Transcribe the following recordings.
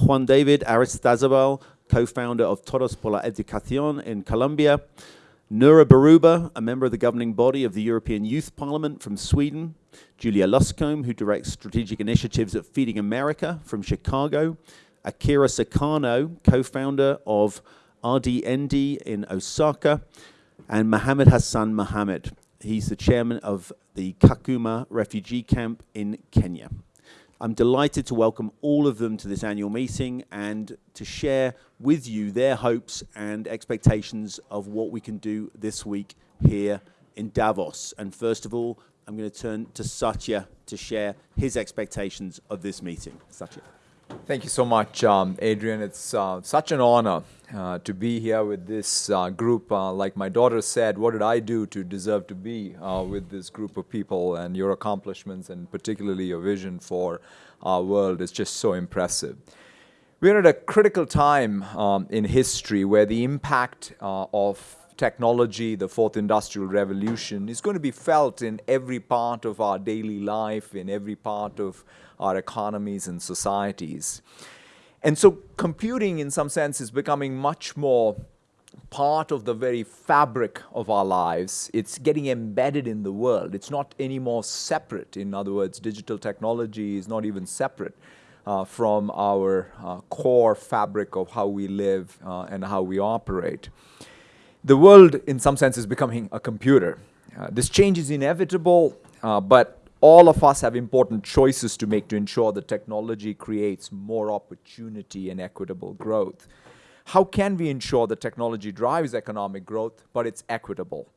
Juan David Aristizabal, co-founder of Todos por la Educación in Colombia, Noura Berrouba, a member of the governing body of the European Youth Parliament from Sweden, Julia Luscombe, who directs strategic initiatives at Feeding America from Chicago, Akira Sakano, co-founder of RDND in Osaka, and Mohammed Hassan Mohammed. He's the chairman of the Kakuma refugee camp in Kenya. I'm delighted to welcome all of them to this annual meeting and to share with you their hopes and expectations of what we can do this week here in Davos. And first of all, I'm going to turn to Satya to share his expectations of this meeting. Satya. Thank you so much, um, Adrian. It's uh, such an honor uh, to be here with this uh, group. Uh, like my daughter said, what did I do to deserve to be uh, with this group of people? And your accomplishments, and particularly your vision for our world, is just so impressive. We're at a critical time um, in history where the impact uh, of technology, the fourth industrial revolution, is going to be felt in every part of our daily life, in every part of our economies and societies. And so computing, in some sense, is becoming much more part of the very fabric of our lives. It's getting embedded in the world. It's not anymore separate. In other words, digital technology is not even separate uh, from our uh, core fabric of how we live uh, and how we operate. The world, in some sense, is becoming a computer. Uh, this change is inevitable, uh, but all of us have important choices to make to ensure that technology creates more opportunity and equitable growth. How can we ensure that technology drives economic growth, but it's equitable?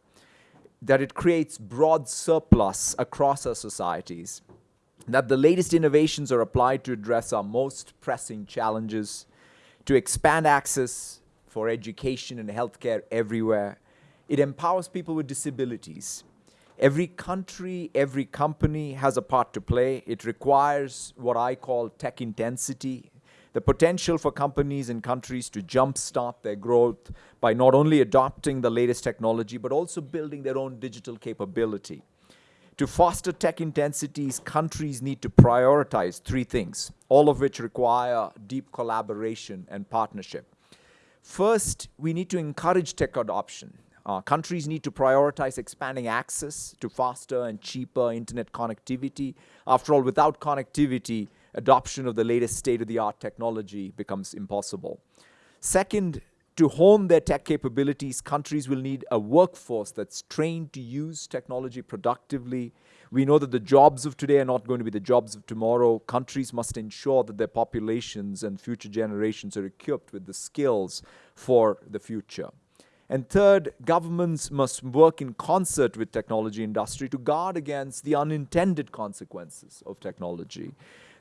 That it creates broad surplus across our societies, that the latest innovations are applied to address our most pressing challenges, to expand access for education and healthcare everywhere. It empowers people with disabilities Every country, every company has a part to play. It requires what I call tech intensity, the potential for companies and countries to jumpstart their growth by not only adopting the latest technology, but also building their own digital capability. To foster tech intensities, countries need to prioritize three things, all of which require deep collaboration and partnership. First, we need to encourage tech adoption. Uh, countries need to prioritize expanding access to faster and cheaper internet connectivity. After all, without connectivity, adoption of the latest state-of-the-art technology becomes impossible. Second, to hone their tech capabilities, countries will need a workforce that's trained to use technology productively. We know that the jobs of today are not going to be the jobs of tomorrow. Countries must ensure that their populations and future generations are equipped with the skills for the future. And third, governments must work in concert with technology industry to guard against the unintended consequences of technology.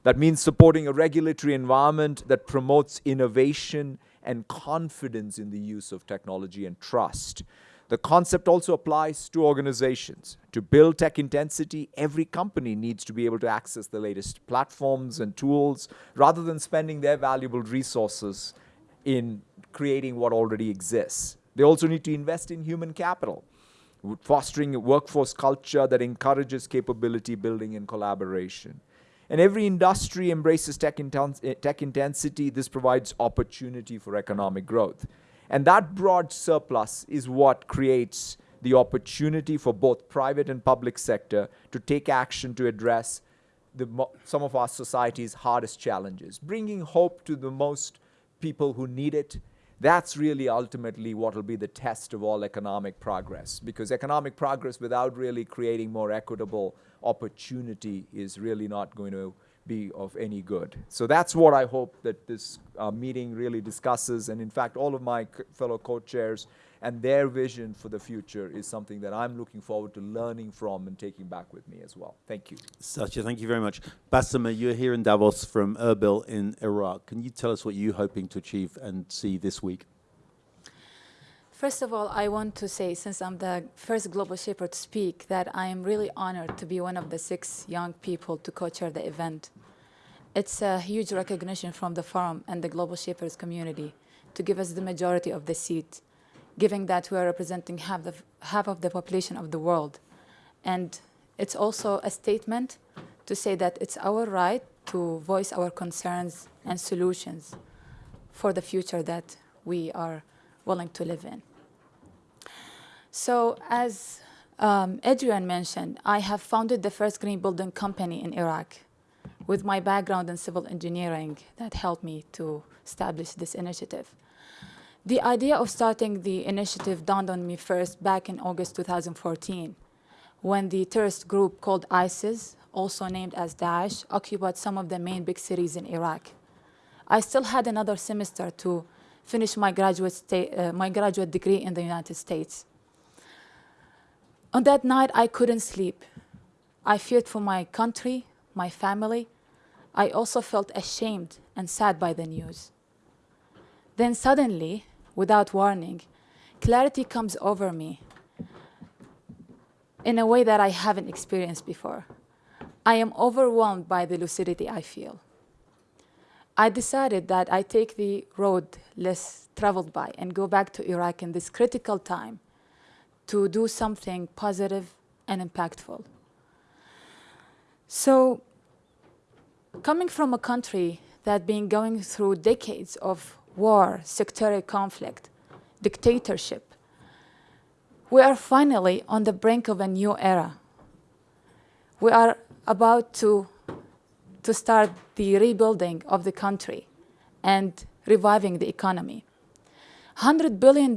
That means supporting a regulatory environment that promotes innovation and confidence in the use of technology and trust. The concept also applies to organizations. To build tech intensity, every company needs to be able to access the latest platforms and tools rather than spending their valuable resources in creating what already exists. They also need to invest in human capital, fostering a workforce culture that encourages capability building and collaboration. And every industry embraces tech, eh, tech intensity. This provides opportunity for economic growth. And that broad surplus is what creates the opportunity for both private and public sector to take action to address the, some of our society's hardest challenges, bringing hope to the most people who need it that's really ultimately what will be the test of all economic progress because economic progress without really creating more equitable opportunity is really not going to be of any good. So that's what I hope that this uh, meeting really discusses and in fact all of my fellow co-chairs and their vision for the future is something that I'm looking forward to learning from and taking back with me as well. Thank you. Satya, thank you very much. Basma, you're here in Davos from Erbil in Iraq. Can you tell us what you're hoping to achieve and see this week? First of all, I want to say, since I'm the first Global Shaper to speak, that I am really honored to be one of the six young people to co-chair the event. It's a huge recognition from the forum and the Global Shapers community to give us the majority of the seat given that we are representing half, the, half of the population of the world. And it's also a statement to say that it's our right to voice our concerns and solutions for the future that we are willing to live in. So as um, Adrian mentioned, I have founded the first green building company in Iraq with my background in civil engineering that helped me to establish this initiative. The idea of starting the initiative dawned on me first back in August 2014 when the terrorist group called ISIS, also named as Daesh, occupied some of the main big cities in Iraq. I still had another semester to finish my graduate, uh, my graduate degree in the United States. On that night, I couldn't sleep. I feared for my country, my family. I also felt ashamed and sad by the news. Then suddenly, without warning, clarity comes over me in a way that I haven't experienced before. I am overwhelmed by the lucidity I feel. I decided that I take the road less traveled by and go back to Iraq in this critical time to do something positive and impactful. So coming from a country that been going through decades of war, sectarian conflict, dictatorship, we are finally on the brink of a new era. We are about to, to start the rebuilding of the country and reviving the economy. $100 billion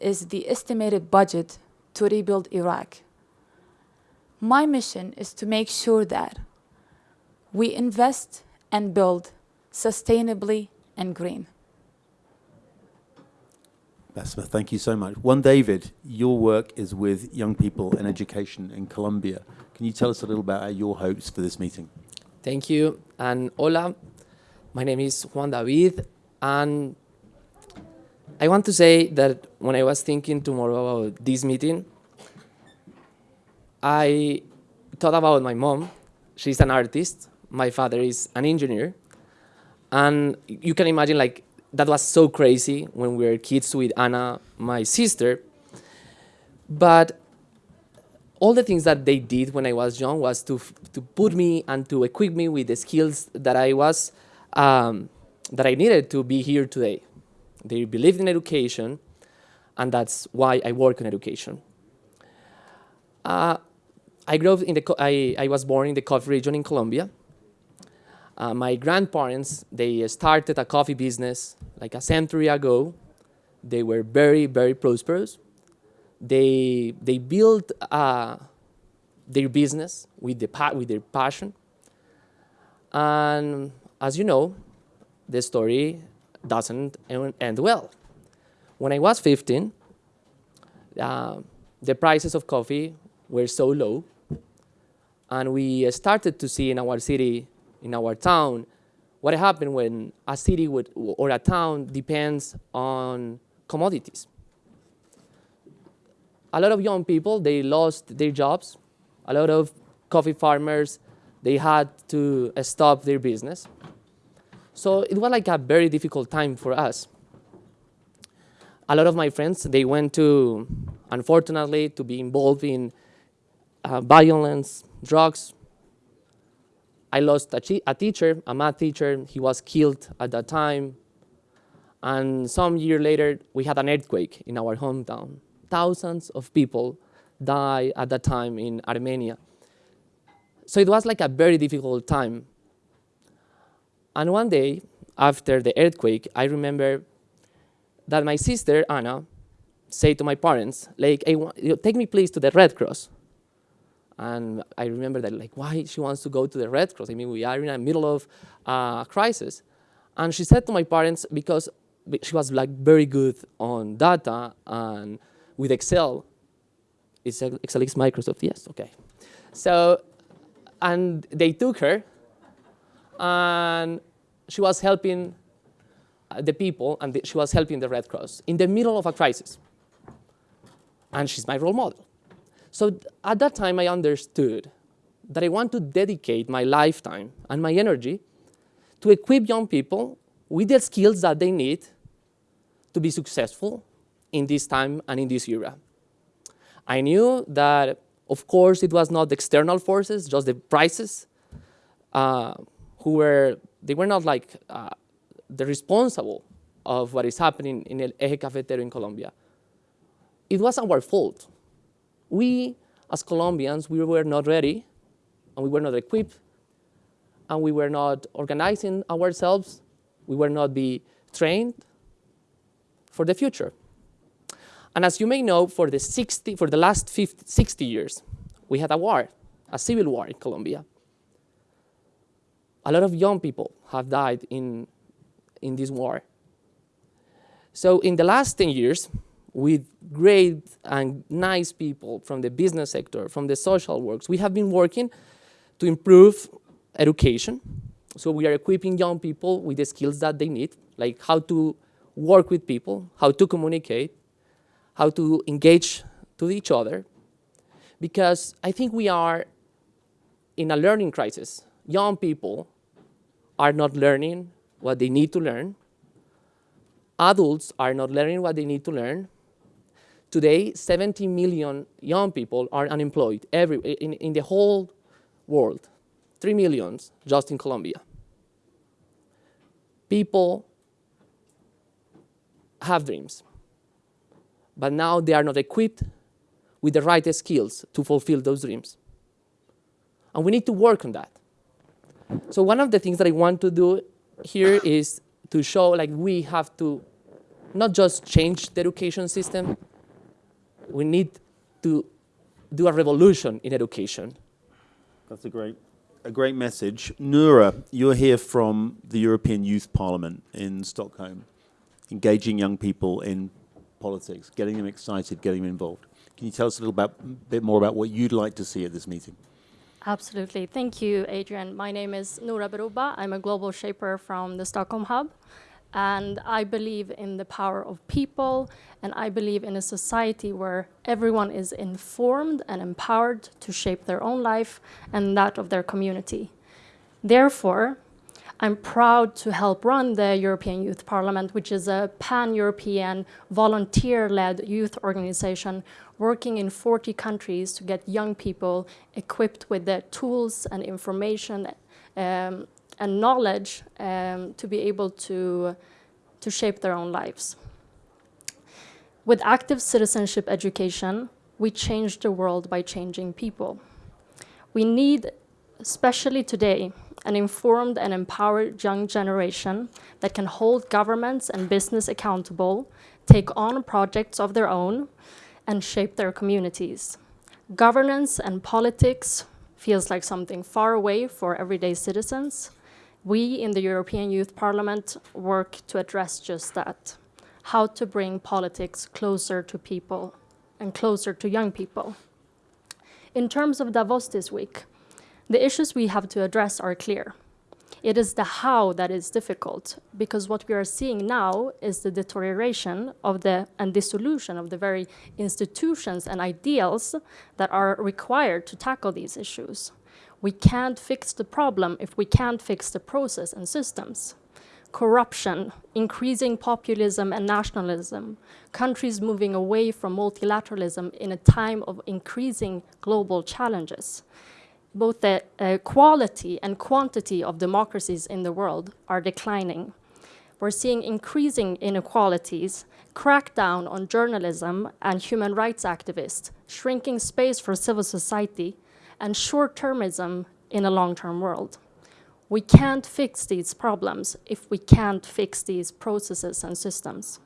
is the estimated budget to rebuild Iraq. My mission is to make sure that we invest and build sustainably and green. Basma, thank you so much. Juan David, your work is with young people in education in Colombia. Can you tell us a little about your hopes for this meeting? Thank you. And hola, my name is Juan David, and I want to say that when I was thinking tomorrow about this meeting, I thought about my mom. She's an artist. My father is an engineer. And you can imagine like that was so crazy when we were kids with Anna, my sister. But all the things that they did when I was young was to, to put me and to equip me with the skills that I was, um, that I needed to be here today. They believed in education, and that's why I work in education. Uh, I grew up in the, I, I was born in the coffee region in Colombia. Uh, my grandparents, they started a coffee business like a century ago. They were very, very prosperous. They, they built uh, their business with, the with their passion. And as you know, the story doesn't end well. When I was 15, uh, the prices of coffee were so low, and we started to see in our city, in our town, what happened when a city would, or a town depends on commodities. A lot of young people, they lost their jobs. A lot of coffee farmers, they had to stop their business. So it was like a very difficult time for us. A lot of my friends, they went to, unfortunately, to be involved in uh, violence, drugs. I lost a, a, teacher, a math teacher. He was killed at that time. And some year later, we had an earthquake in our hometown. Thousands of people died at that time in Armenia. So it was like a very difficult time. And one day, after the earthquake, I remember that my sister, Anna, said to my parents, like, hey, take me please to the Red Cross. And I remember that, like, why she wants to go to the Red Cross? I mean, we are in the middle of a uh, crisis. And she said to my parents, because she was like very good on data and with Excel, is Excel is Microsoft? Yes, okay. So, and they took her and she was helping uh, the people and the, she was helping the Red Cross in the middle of a crisis. And she's my role model. So at that time, I understood that I want to dedicate my lifetime and my energy to equip young people with the skills that they need to be successful in this time and in this era. I knew that, of course, it was not the external forces, just the prices, uh, who were, they were not like uh, the responsible of what is happening in El Eje Cafetero in Colombia. It was our fault. We, as Colombians, we were not ready, and we were not equipped, and we were not organizing ourselves, we were not be trained for the future. And as you may know, for the, 60, for the last 50, 60 years, we had a war, a civil war in Colombia. A lot of young people have died in, in this war. So in the last 10 years, with great and nice people from the business sector, from the social works, we have been working to improve education. So we are equipping young people with the skills that they need, like how to work with people, how to communicate, how to engage to each other. Because I think we are in a learning crisis. Young people are not learning what they need to learn. Adults are not learning what they need to learn. Today, 70 million young people are unemployed every, in, in the whole world. 3 millions just in Colombia. People have dreams, but now they are not equipped with the right skills to fulfill those dreams. And we need to work on that. So one of the things that I want to do here is to show like we have to not just change the education system, we need to do a revolution in education. That's a great, a great message. Noura, you're here from the European Youth Parliament in Stockholm, engaging young people in politics, getting them excited, getting them involved. Can you tell us a little about, bit more about what you'd like to see at this meeting? Absolutely. Thank you, Adrian. My name is Noura Berrouba. I'm a global shaper from the Stockholm Hub. And I believe in the power of people, and I believe in a society where everyone is informed and empowered to shape their own life and that of their community. Therefore, I'm proud to help run the European Youth Parliament, which is a pan-European volunteer-led youth organization working in 40 countries to get young people equipped with the tools and information um, and knowledge um, to be able to, to shape their own lives. With active citizenship education, we change the world by changing people. We need, especially today, an informed and empowered young generation that can hold governments and business accountable, take on projects of their own, and shape their communities. Governance and politics feels like something far away for everyday citizens. We in the European Youth Parliament work to address just that, how to bring politics closer to people and closer to young people. In terms of Davos this week, the issues we have to address are clear. It is the how that is difficult, because what we are seeing now is the deterioration of the and dissolution of the very institutions and ideals that are required to tackle these issues. We can't fix the problem if we can't fix the process and systems. Corruption, increasing populism and nationalism, countries moving away from multilateralism in a time of increasing global challenges both the uh, quality and quantity of democracies in the world are declining. We're seeing increasing inequalities, crackdown on journalism and human rights activists, shrinking space for civil society, and short-termism in a long-term world. We can't fix these problems if we can't fix these processes and systems.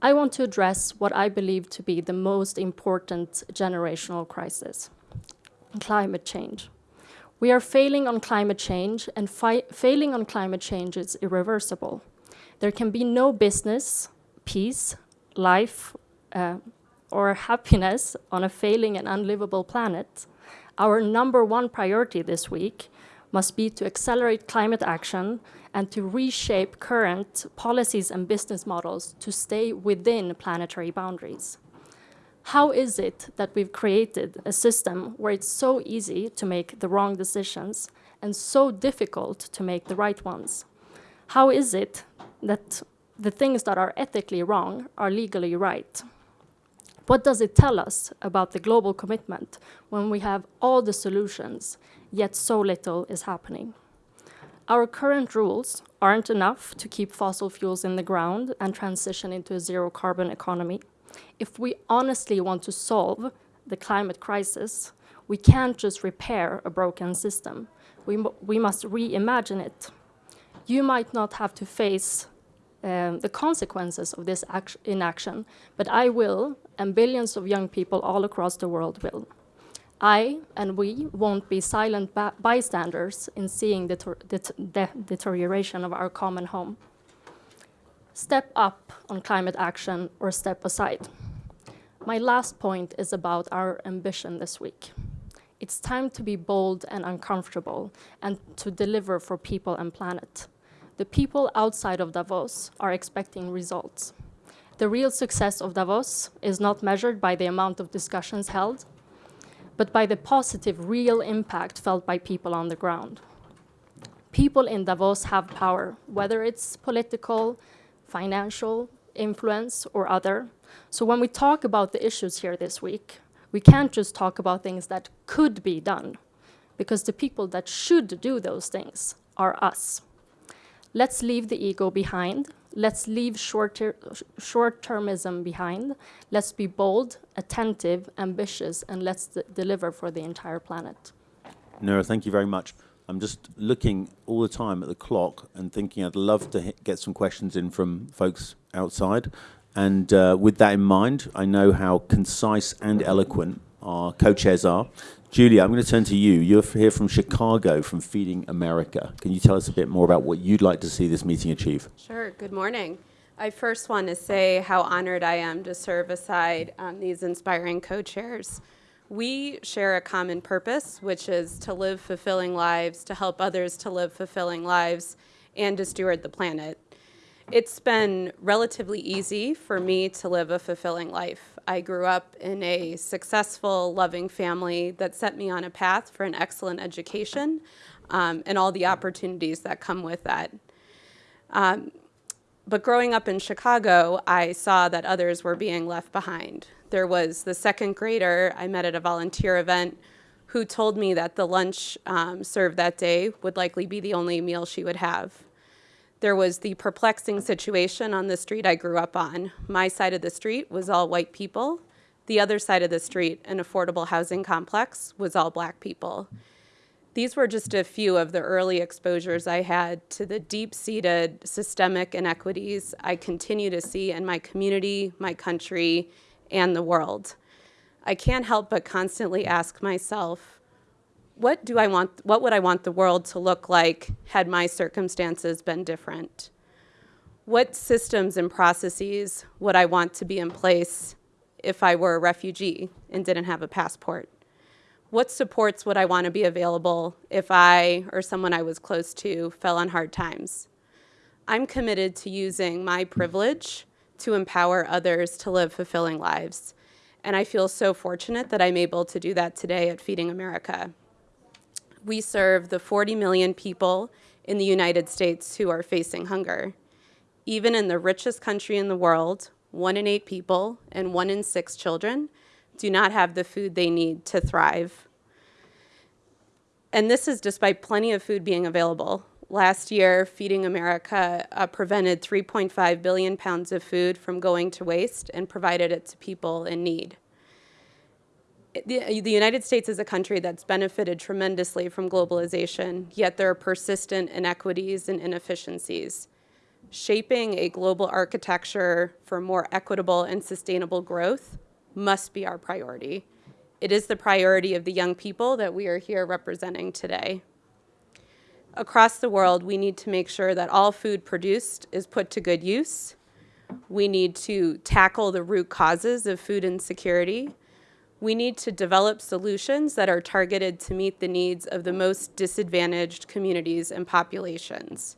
I want to address what I believe to be the most important generational crisis climate change. We are failing on climate change, and failing on climate change is irreversible. There can be no business, peace, life, uh, or happiness on a failing and unlivable planet. Our number one priority this week must be to accelerate climate action and to reshape current policies and business models to stay within planetary boundaries. How is it that we've created a system where it's so easy to make the wrong decisions and so difficult to make the right ones? How is it that the things that are ethically wrong are legally right? What does it tell us about the global commitment when we have all the solutions, yet so little is happening? Our current rules aren't enough to keep fossil fuels in the ground and transition into a zero carbon economy. If we honestly want to solve the climate crisis, we can't just repair a broken system. We, we must reimagine it. You might not have to face um, the consequences of this inaction, but I will, and billions of young people all across the world will. I and we won't be silent bystanders in seeing the deterioration of our common home. Step up on climate action or step aside. My last point is about our ambition this week. It's time to be bold and uncomfortable and to deliver for people and planet. The people outside of Davos are expecting results. The real success of Davos is not measured by the amount of discussions held, but by the positive, real impact felt by people on the ground. People in Davos have power, whether it's political, financial, influence, or other. So when we talk about the issues here this week, we can't just talk about things that could be done, because the people that should do those things are us. Let's leave the ego behind Let's leave short-termism behind. Let's be bold, attentive, ambitious, and let's deliver for the entire planet. Noura, thank you very much. I'm just looking all the time at the clock and thinking I'd love to get some questions in from folks outside. And uh, with that in mind, I know how concise and eloquent our co-chairs are. Julia, I'm going to turn to you. You're here from Chicago, from Feeding America. Can you tell us a bit more about what you'd like to see this meeting achieve? Sure. Good morning. I first want to say how honored I am to serve aside um, these inspiring co-chairs. We share a common purpose, which is to live fulfilling lives, to help others to live fulfilling lives, and to steward the planet. It's been relatively easy for me to live a fulfilling life. I grew up in a successful, loving family that set me on a path for an excellent education um, and all the opportunities that come with that. Um, but growing up in Chicago, I saw that others were being left behind. There was the second grader I met at a volunteer event who told me that the lunch um, served that day would likely be the only meal she would have. There was the perplexing situation on the street I grew up on. My side of the street was all white people. The other side of the street, an affordable housing complex, was all black people. These were just a few of the early exposures I had to the deep-seated systemic inequities I continue to see in my community, my country, and the world. I can't help but constantly ask myself, what do I want, what would I want the world to look like had my circumstances been different? What systems and processes would I want to be in place if I were a refugee and didn't have a passport? What supports would I want to be available if I or someone I was close to fell on hard times? I'm committed to using my privilege to empower others to live fulfilling lives. And I feel so fortunate that I'm able to do that today at Feeding America we serve the 40 million people in the United States who are facing hunger. Even in the richest country in the world, one in eight people and one in six children do not have the food they need to thrive. And this is despite plenty of food being available. Last year, Feeding America uh, prevented 3.5 billion pounds of food from going to waste and provided it to people in need the, the United States is a country that's benefited tremendously from globalization, yet there are persistent inequities and inefficiencies. Shaping a global architecture for more equitable and sustainable growth must be our priority. It is the priority of the young people that we are here representing today. Across the world, we need to make sure that all food produced is put to good use. We need to tackle the root causes of food insecurity we need to develop solutions that are targeted to meet the needs of the most disadvantaged communities and populations.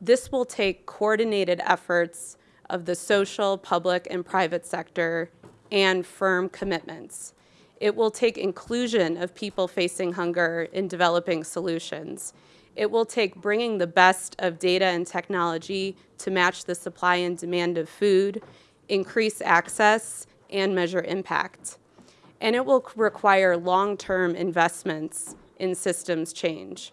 This will take coordinated efforts of the social, public, and private sector and firm commitments. It will take inclusion of people facing hunger in developing solutions. It will take bringing the best of data and technology to match the supply and demand of food, increase access, and measure impact and it will require long-term investments in systems change.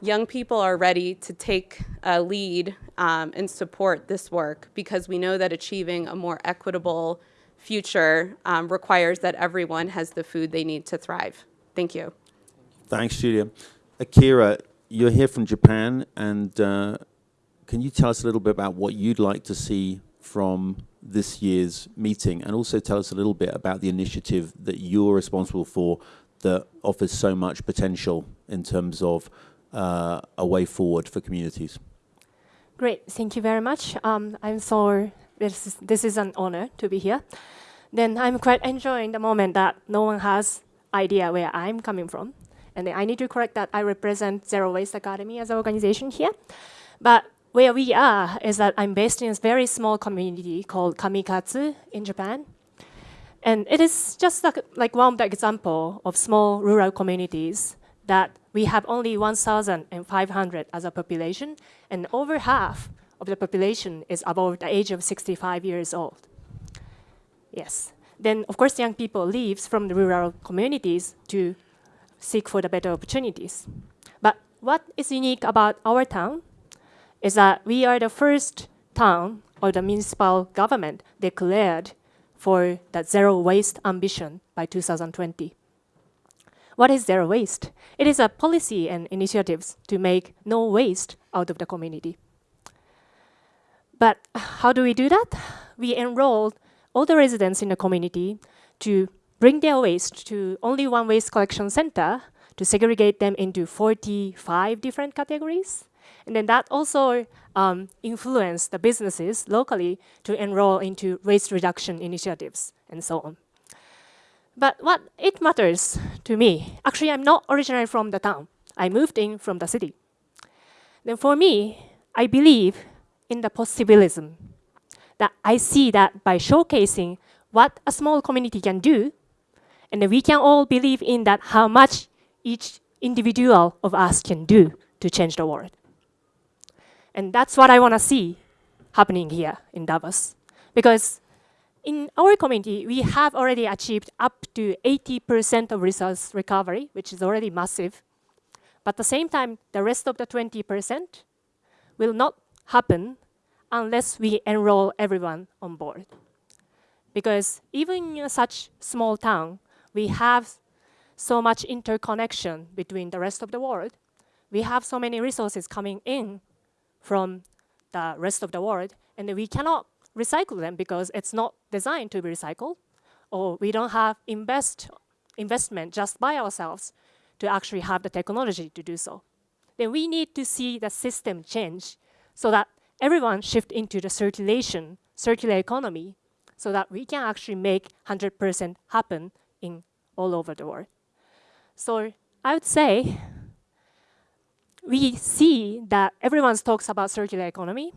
young people are ready to take a lead um, and support this work because we know that achieving a more equitable future um, requires that everyone has the food they need to thrive. Thank you. Thanks, Julia. Akira, you're here from Japan, and uh, can you tell us a little bit about what you'd like to see from this year's meeting, and also tell us a little bit about the initiative that you're responsible for that offers so much potential in terms of uh, a way forward for communities? Great, thank you very much. Um, I'm so this is, this is an honor to be here. Then I'm quite enjoying the moment that no one has idea where I'm coming from. And I need to correct that I represent Zero Waste Academy as an organization here. But where we are is that I'm based in a very small community called Kamikatsu in Japan. And it is just like, like one example of small rural communities that we have only 1,500 as a population, and over half of the population is above the age of 65 years old. Yes. Then, of course, young people leaves from the rural communities to seek for the better opportunities. But what is unique about our town is that we are the first town or the municipal government declared for that zero waste ambition by 2020. What is zero waste? It is a policy and initiatives to make no waste out of the community. But how do we do that? We enrolled all the residents in the community to bring their waste to only one waste collection center to segregate them into 45 different categories. And then that also um, influenced the businesses locally to enroll into waste reduction initiatives and so on. But what it matters to me, actually I'm not originally from the town. I moved in from the city. Then for me, I believe in the possibilism. That I see that by showcasing what a small community can do, and we can all believe in that how much each individual of us can do to change the world. And that's what I want to see happening here in Davos. Because in our community, we have already achieved up to 80% of resource recovery, which is already massive. But at the same time, the rest of the 20% will not happen unless we enroll everyone on board. Because even in such small town, we have so much interconnection between the rest of the world. We have so many resources coming in from the rest of the world, and we cannot recycle them because it's not designed to be recycled, or we don't have invest investment just by ourselves to actually have the technology to do so. Then we need to see the system change so that everyone shift into the circulation, circular economy, so that we can actually make 100% happen in all over the world. So I would say we see that everyone talks about circular economy.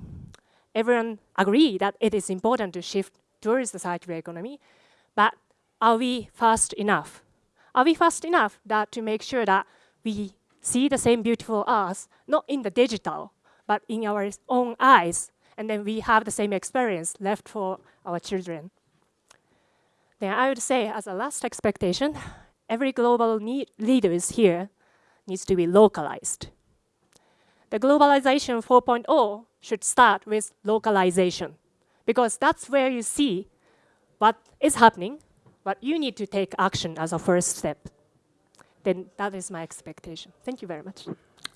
Everyone agree that it is important to shift towards the circular economy, but are we fast enough? Are we fast enough that to make sure that we see the same beautiful earth, not in the digital, but in our own eyes, and then we have the same experience left for our children? Then I would say, as a last expectation, every global leaders here needs to be localized. The globalization 4.0 should start with localization because that's where you see what is happening, but you need to take action as a first step. Then that is my expectation. Thank you very much.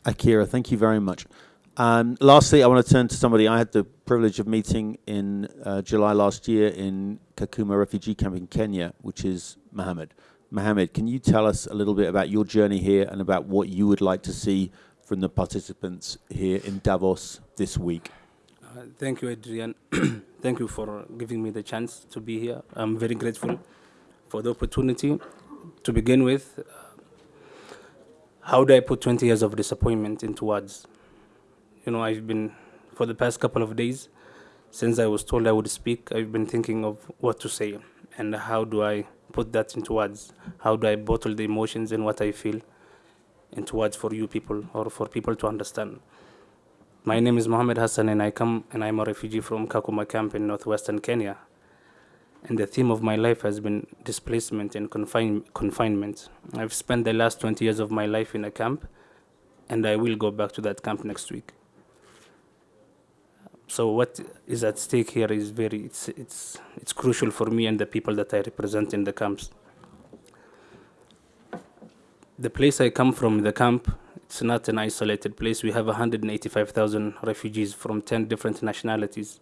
Akira, thank you very much. Um, lastly, I want to turn to somebody I had the privilege of meeting in uh, July last year in Kakuma refugee camp in Kenya, which is Mohammed. Mohammed, can you tell us a little bit about your journey here and about what you would like to see from the participants here in Davos this week? Uh, thank you, Adrian. thank you for giving me the chance to be here. I'm very grateful for the opportunity. To begin with, uh, how do I put 20 years of disappointment into words? You know, I've been, for the past couple of days, since I was told I would speak, I've been thinking of what to say and how do I put that into words? How do I bottle the emotions and what I feel into words for you people or for people to understand? My name is Mohammed Hassan and I come and I'm a refugee from Kakuma camp in northwestern Kenya. And the theme of my life has been displacement and confine, confinement. I've spent the last 20 years of my life in a camp and I will go back to that camp next week. So what is at stake here is very it's it's it's crucial for me and the people that I represent in the camps. The place I come from, the camp, it's not an isolated place. We have 185,000 refugees from 10 different nationalities.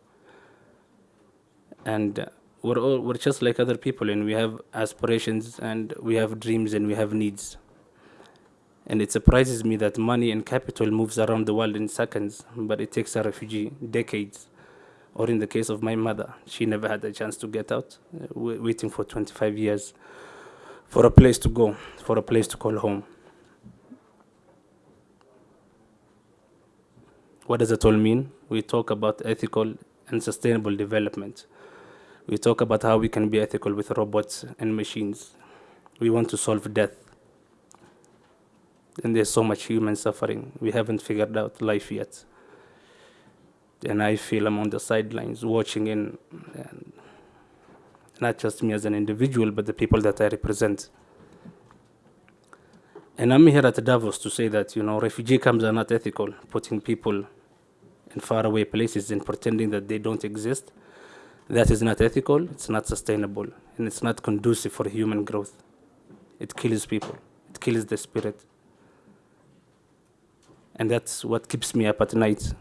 And we're all we're just like other people and we have aspirations and we have dreams and we have needs. And it surprises me that money and capital moves around the world in seconds, but it takes a refugee decades. Or in the case of my mother, she never had a chance to get out, uh, waiting for 25 years for a place to go, for a place to call home. What does it all mean? We talk about ethical and sustainable development. We talk about how we can be ethical with robots and machines. We want to solve death. And there's so much human suffering. We haven't figured out life yet. And I feel I'm on the sidelines watching in, and not just me as an individual, but the people that I represent. And I'm here at Davos to say that, you know, refugee camps are not ethical, putting people in faraway places and pretending that they don't exist. That is not ethical, it's not sustainable, and it's not conducive for human growth. It kills people, it kills the spirit. And that's what keeps me up at night.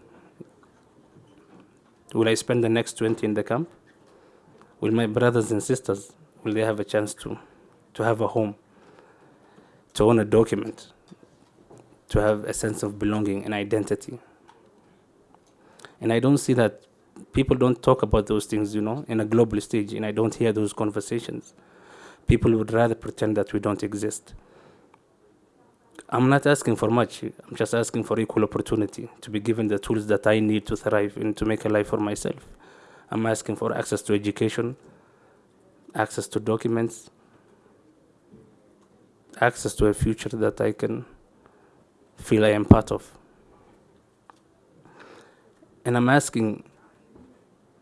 Will I spend the next 20 in the camp? Will my brothers and sisters, will they have a chance to, to have a home, to own a document, to have a sense of belonging and identity? And I don't see that people don't talk about those things, you know, in a global stage, and I don't hear those conversations. People would rather pretend that we don't exist. I'm not asking for much. I'm just asking for equal opportunity to be given the tools that I need to thrive and to make a life for myself. I'm asking for access to education, access to documents, access to a future that I can feel I am part of. And I'm asking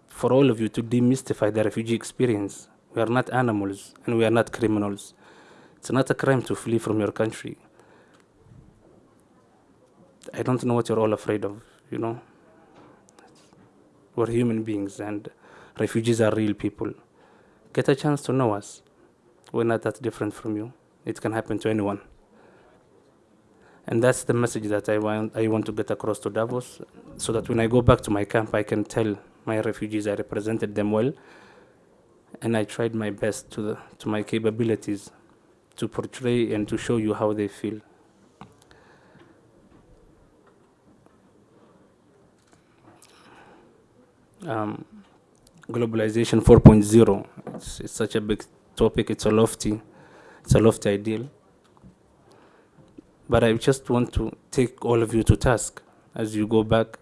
for all of you to demystify the refugee experience. We are not animals and we are not criminals. It's not a crime to flee from your country. I don't know what you're all afraid of, you know. We're human beings and refugees are real people. Get a chance to know us. We're not that different from you. It can happen to anyone. And that's the message that I want, I want to get across to Davos so that when I go back to my camp, I can tell my refugees I represented them well and I tried my best to, the, to my capabilities to portray and to show you how they feel. Um, globalization 4.0. It's, it's such a big topic. It's a lofty, it's a lofty ideal. But I just want to take all of you to task as you go back.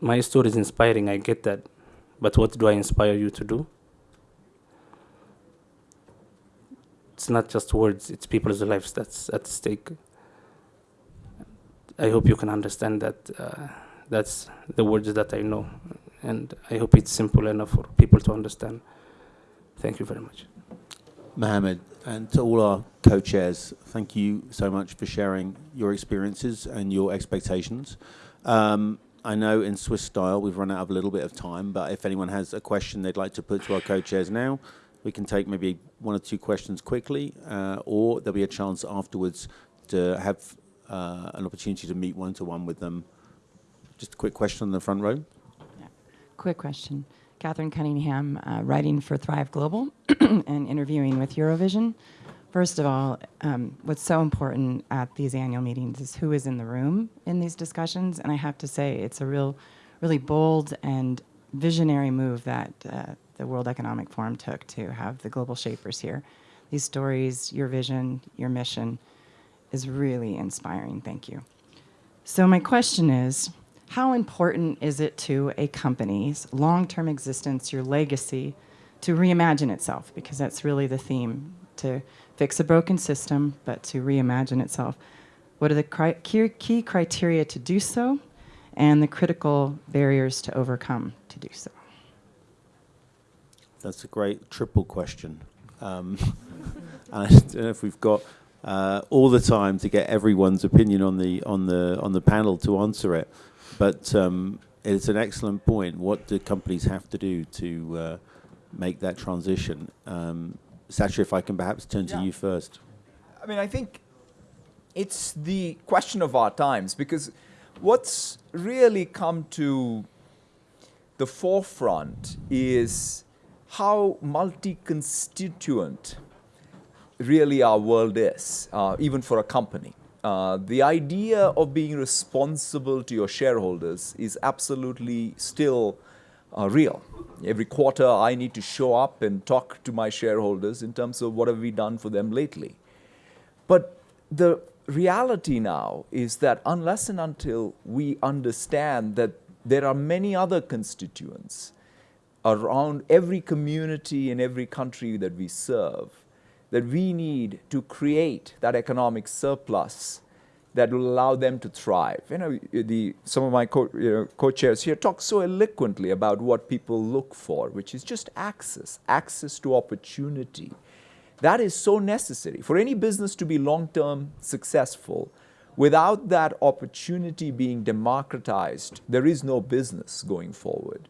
My story is inspiring. I get that, but what do I inspire you to do? It's not just words. It's people's lives that's at stake. I hope you can understand that. Uh, that's the words that I know, and I hope it's simple enough for people to understand. Thank you very much. Mohammed, and to all our co-chairs, thank you so much for sharing your experiences and your expectations. Um, I know in Swiss style we've run out of a little bit of time, but if anyone has a question they'd like to put to our co-chairs now, we can take maybe one or two questions quickly, uh, or there'll be a chance afterwards to have uh, an opportunity to meet one-to-one with them. Just a quick question in the front row. Yeah. Quick question. Catherine Cunningham, uh, writing for Thrive Global and interviewing with Eurovision. First of all, um, what's so important at these annual meetings is who is in the room in these discussions. And I have to say, it's a real, really bold and visionary move that uh, the World Economic Forum took to have the global shapers here. These stories, your vision, your mission is really inspiring. Thank you. So, my question is how important is it to a company's long term existence, your legacy, to reimagine itself? Because that's really the theme to fix a broken system, but to reimagine itself. What are the cri- key, key criteria to do so, and the critical barriers to overcome to do so? That's a great triple question. Um, I don't know if we've got uh, all the time to get everyone's opinion on the on the on the panel to answer it. But um, it's an excellent point. What do companies have to do to uh, make that transition? Um, Satya, if I can perhaps turn to you first. I mean, I think it's the question of our times because what's really come to the forefront is how multi-constituent really our world is, uh, even for a company. Uh, the idea of being responsible to your shareholders is absolutely still uh, real. Every quarter, I need to show up and talk to my shareholders in terms of what have we done for them lately. But the reality now is that unless and until we understand that there are many other constituents around every community in every country that we serve, that we need to create that economic surplus that will allow them to thrive. You know, the, some of my co, you know, co-chairs here talk so eloquently about what people look for, which is just access, access to opportunity. That is so necessary. For any business to be long-term successful, without that opportunity being democratized, there is no business going forward.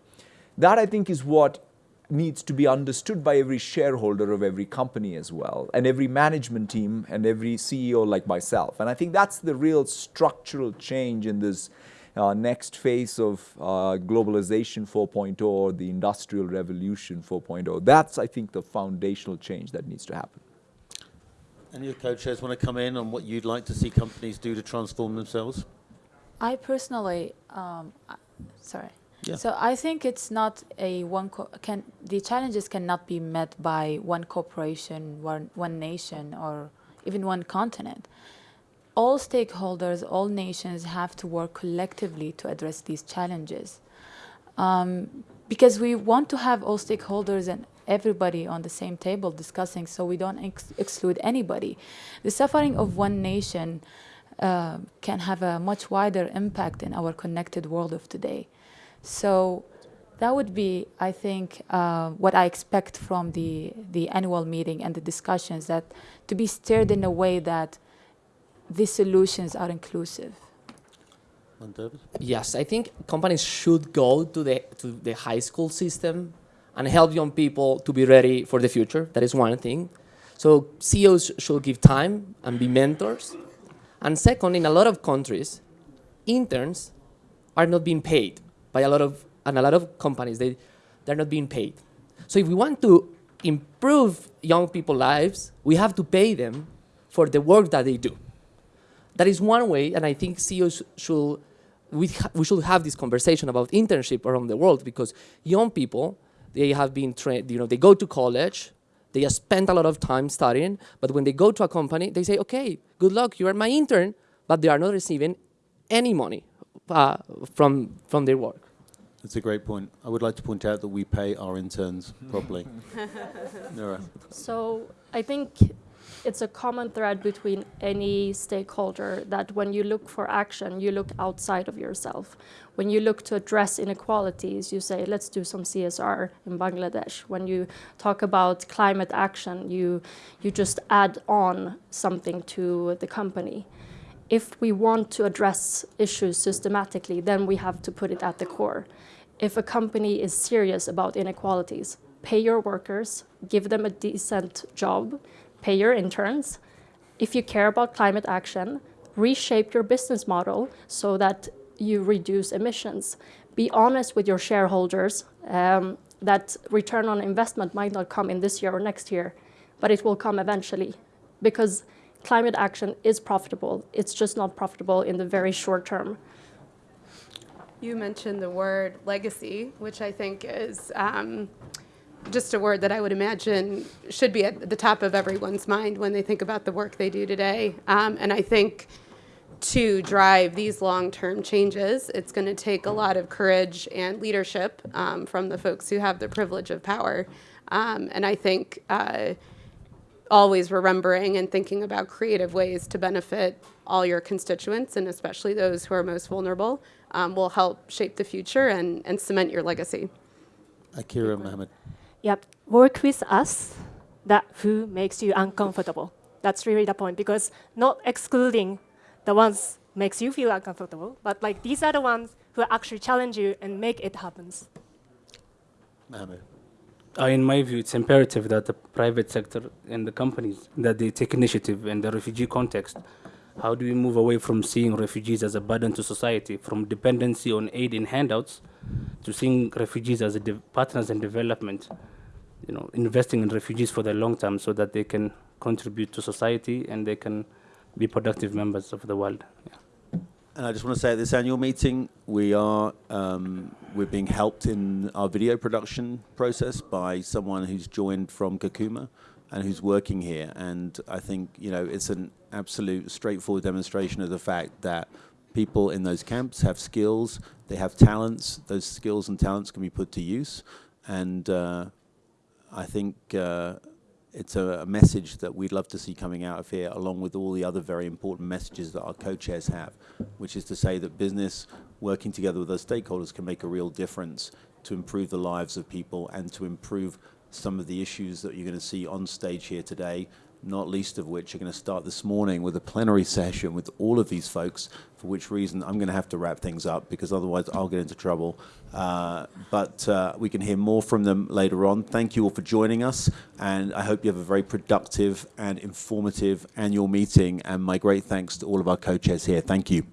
That, I think, is what needs to be understood by every shareholder of every company as well, and every management team and every CEO like myself. And I think that's the real structural change in this uh, next phase of uh, globalization 4.0 or the industrial revolution 4.0. That's, I think, the foundational change that needs to happen. Any of the co-chairs want to come in on what you'd like to see companies do to transform themselves? I personally, um, I- sorry. Yeah. So I think it's not a one can the challenges cannot be met by one corporation, one one nation, or even one continent. All stakeholders, all nations have to work collectively to address these challenges, um, because we want to have all stakeholders and everybody on the same table discussing, so we don't ex- exclude anybody. The suffering of one nation uh, can have a much wider impact in our connected world of today. So that would be, I think, uh, what I expect from the, the annual meeting and the discussions that to be steered in a way that these solutions are inclusive. Yes, I think companies should go to the to the high school system and help young people to be ready for the future. That is one thing. So CEOs should give time and be mentors. And second, in a lot of countries, interns are not being paid by a lot of and a lot of companies they they're not being paid. So if we want to improve young people's lives, we have to pay them for the work that they do. That is one way, and I think CEOs should we, we should have this conversation about internship around the world because young people they have been trained. You know, they go to college, they have spent a lot of time studying, but when they go to a company, they say, "Okay, good luck, you are my intern," but they are not receiving any money uh, from from their work. That's a great point. I would like to point out that we pay our interns properly. Noura. So I think it's a common thread between any stakeholder that when you look for action, you look outside of yourself. When you look to address inequalities, you say, let's do some CSR in Bangladesh. When you talk about climate action, you, you just add on something to the company. If we want to address issues systematically, then we have to put it at the core. If a company is serious about inequalities, pay your workers, give them a decent job, pay your interns. If you care about climate action, reshape your business model so that you reduce emissions. Be honest with your shareholders um, that return on investment might not come in this year or next year, but it will come eventually because climate action is profitable. It's just not profitable in the very short term. You mentioned the word legacy, which I think is um, just a word that I would imagine should be at the top of everyone's mind when they think about the work they do today. Um, and I think to drive these long term changes, it's going to take a lot of courage and leadership um, from the folks who have the privilege of power. Um, and I think uh, always remembering and thinking about creative ways to benefit all your constituents and especially those who are most vulnerable um, will help shape the future and, and cement your legacy. Akira Mohammed. Yep. Work with us that who makes you uncomfortable. That's really the point because not excluding the ones makes you feel uncomfortable, but like these are the ones who actually challenge you and make it happens. Mohammed. Uh, in my view, it's imperative that the private sector and the companies that they take initiative in the refugee context. How do we move away from seeing refugees as a burden to society, from dependency on aid and handouts, to seeing refugees as partners in development? You know, investing in refugees for the long term so that they can contribute to society and they can be productive members of the world. Yeah. And I just want to say at this annual meeting, we are um, we're being helped in our video production process by someone who's joined from Kakuma and who's working here. And I think you know it's an absolute straightforward demonstration of the fact that people in those camps have skills, they have talents. Those skills and talents can be put to use, and uh, I think. Uh, it's a, a, message that we'd love to see coming out of here, along with all the other very important messages that our co-chairs have, which is to say that business working together with those stakeholders can make a real difference to improve the lives of people and to improve some of the issues that you're going to see on stage here today, not least of which are going to start this morning with a plenary session with all of these folks, for which reason I'm going to have to wrap things up because otherwise I'll get into trouble. Uh, but uh, we can hear more from them later on. Thank you all for joining us, and I hope you have a very productive and informative annual meeting, and my great thanks to all of our co-chairs here. Thank you.